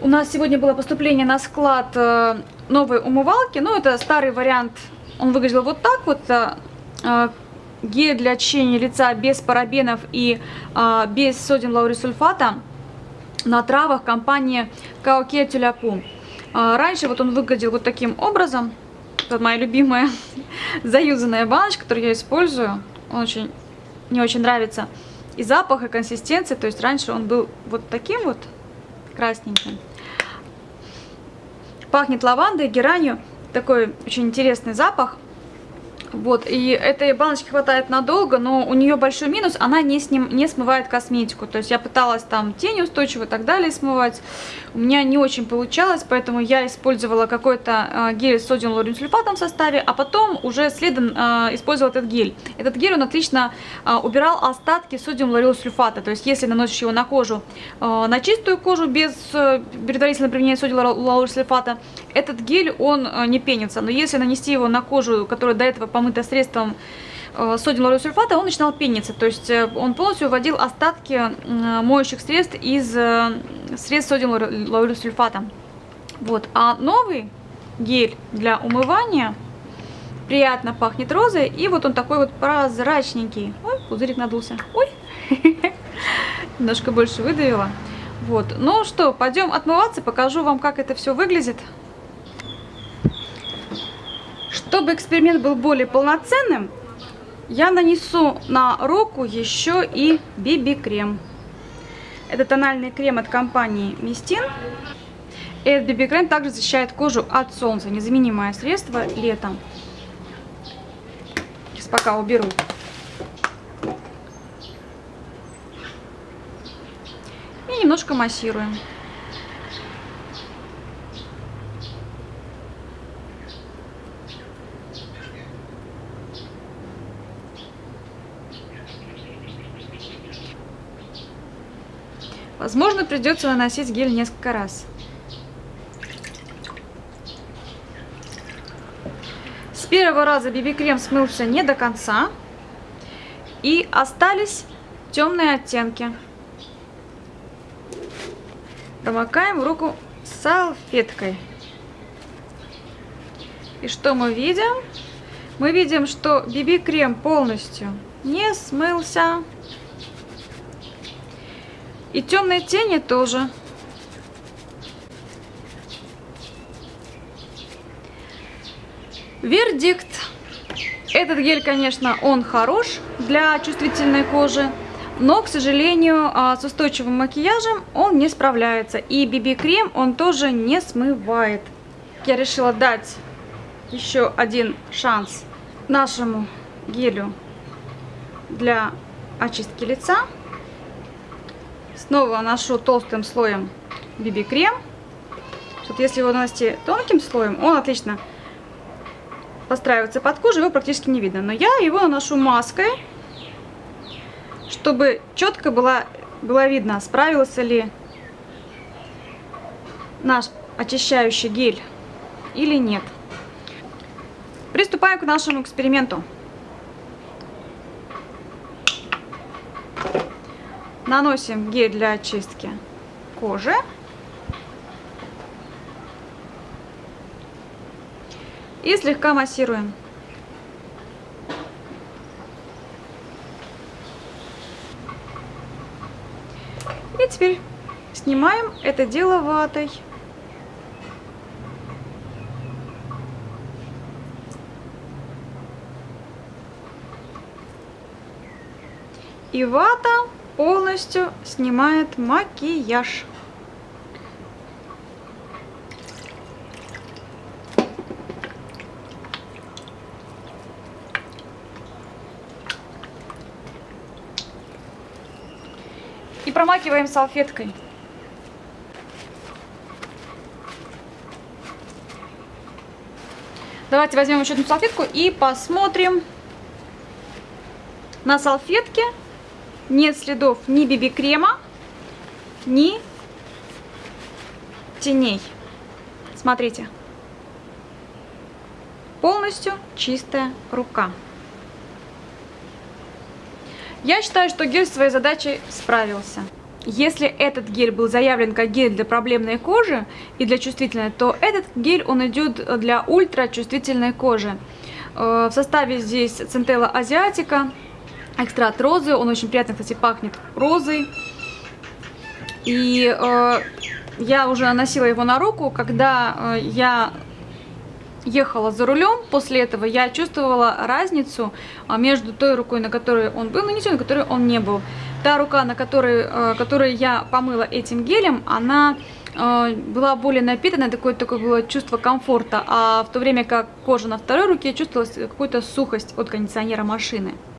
У нас сегодня было поступление на склад э, новой умывалки. Ну, это старый вариант. Он выглядел вот так вот. Э, э, гель для очищения лица без парабенов и без содиум лаурисульфата на травах компании Каоке Тюляпу. Раньше вот он выглядел вот таким образом. Это моя любимая заюзанная баночка, которую я использую. Он очень, мне очень нравится. И запах, и консистенция. То есть раньше он был вот таким вот красненьким. Пахнет лавандой, геранью. Такой очень интересный запах. Вот, и этой баночки хватает надолго, но у нее большой минус, она не, сним, не смывает косметику. То есть я пыталась там тени устойчивые и так далее смывать. У меня не очень получалось, поэтому я использовала какой-то э, гель с содиум лаурин сульфатом в составе, а потом уже следом э, использовала этот гель. Этот гель, он отлично э, убирал остатки содиум лаурил сульфата. То есть если наносишь его на кожу, э, на чистую кожу без э, предварительного применения содиум лаурил сульфата, этот гель, он э, не пенится. Но если нанести его на кожу, которая до этого помыто средством э, содиум лаурил сульфата, он начинал пениться. То есть э, он полностью вводил остатки моющих средств из средств содиум лаурил сульфата. Вот. А новый гель для умывания приятно пахнет розой. И вот он такой вот прозрачненький. Ой, пузырик надулся. Ой, немножко больше выдавила. Вот. Ну что, пойдем отмываться, покажу вам, как это все выглядит. Чтобы эксперимент был более полноценным, я нанесу на руку еще и BB-крем. Это тональный крем от компании Мистин. Этот BB-крем также защищает кожу от солнца. Незаменимое средство летом. Сейчас пока уберу. И немножко массируем. Возможно, придется наносить гель несколько раз. С первого раза BB-крем смылся не до конца. И остались темные оттенки. Промокаем руку салфеткой. И что мы видим? Мы видим, что BB-крем полностью не смылся. И темные тени тоже. Вердикт. Этот гель, конечно, он хорош для чувствительной кожи, но, к сожалению, а, с устойчивым макияжем он не справляется. И BB-крем он тоже не смывает. Я решила дать еще один шанс нашему гелю для очистки лица. Снова наношу толстым слоем BB-крем. Вот если его нанести тонким слоем, он отлично подстраивается под кожу, его практически не видно. Но я его наношу маской, чтобы четко было, было видно, справился ли наш очищающий гель или нет. Приступаем к нашему эксперименту. Наносим гель для очистки кожи. И слегка массируем. И теперь снимаем это дело ватой. И вата полностью снимает макияж. И промакиваем салфеткой. Давайте возьмем еще одну салфетку и посмотрим на салфетке нет следов ни биби-крема, ни теней. Смотрите. Полностью чистая рука. Я считаю, что гель своей задачей справился. если этот гель был заявлен как гель для проблемной кожи и для чувствительной, то этот гель, он идет для ультрачувствительной кожи. Э, в составе здесь центелла азиатика, экстракт розы, он очень приятно, кстати, пахнет розой. И э, я уже наносила его на руку, когда э, я ехала за рулем, после этого я чувствовала разницу а, между той рукой, на которой он был, не той, на которой он не был. Та рука, на которой, э, которой я помыла этим гелем, она э, была более напитана, такое, такое было чувство комфорта, а в то время как кожа на второй руке чувствовалась какую-то сухость от кондиционера машины.